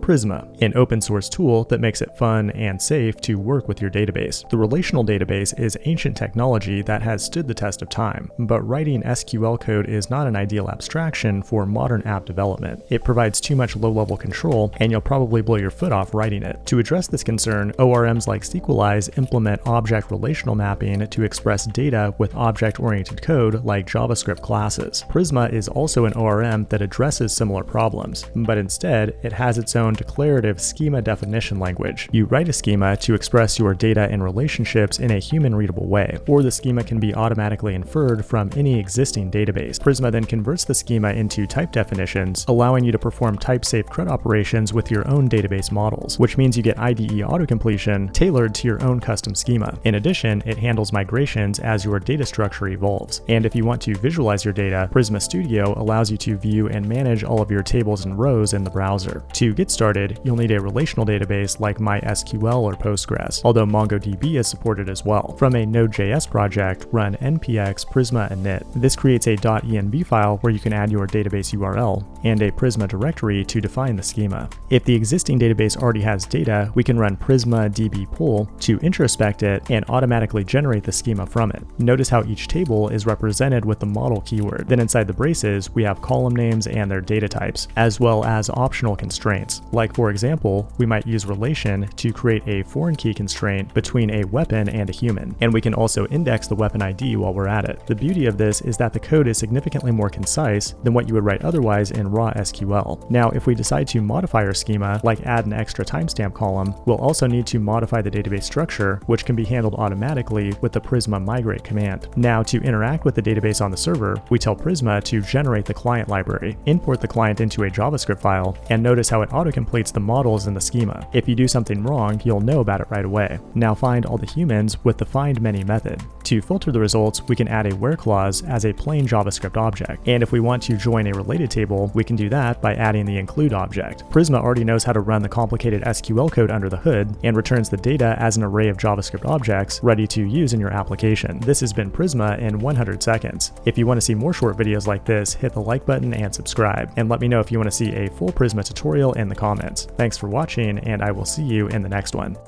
Prisma, an open source tool that makes it fun and safe to work with your database. The relational database is ancient technology that has stood the test of time, but writing SQL code is not an ideal abstraction for modern app development. It provides too much low-level control, and you'll probably blow your foot off writing it. To address this concern, ORMs like Sequelize implement object relational mapping to express data with object-oriented code like JavaScript classes. Prisma is also an ORM that addresses similar problems, but instead, it has its own declarative schema definition language. You write a schema to express your data and relationships in a human-readable way, or the schema can be automatically inferred from any existing database. Prisma then converts the schema into type definitions, allowing you to perform type-safe CRUD operations with your own database models, which means you get IDE auto-completion tailored to your own custom schema. In addition, it handles migrations as your data structure evolves. And if you want to visualize your data, Prisma Studio allows you to view and manage all of your tables and rows in the browser. To get started, you'll need a relational database like MySQL or Postgres, although MongoDB is supported as well. From a Node.js project, run npx prisma init. This creates a .env file where you can add your database URL and a Prisma directory to define the schema. If the existing database already has data, we can run prisma db pull to introspect it and automatically generate the schema from it. Notice how each table is represented with the model keyword. Then inside the braces, we have column names and their data types, as well as optional constraints. Like for example, we might use relation to create a foreign key constraint between a weapon and a human, and we can also index the weapon ID while we're at it. The beauty of this is that the code is significantly more concise than what you would write otherwise in raw SQL. Now, if we decide to modify our schema, like add an extra timestamp column, we'll also need to modify the database structure, which can be handled automatically with the Prisma migrate command. Now, to interact with the database on the server, we tell Prisma to generate the client library, import the client into a JavaScript file, and notice how it autocompletes the models in the schema. If you do something wrong, you'll know about it right away. Now find all the humans with the find many method. To filter the results, we can add a where clause as a plain JavaScript object. And if we want to join a related table, we can do that by adding the include object. Prisma already knows how to run the complicated SQL code under the hood and returns the data as an array of JavaScript objects ready to use in your application. This has been Prisma in 100 seconds. If you want to see more short videos like this, hit the like button and subscribe. And let me know if you want to see a full Prisma tutorial in the comments. Thanks for watching, and I will see you in the next one.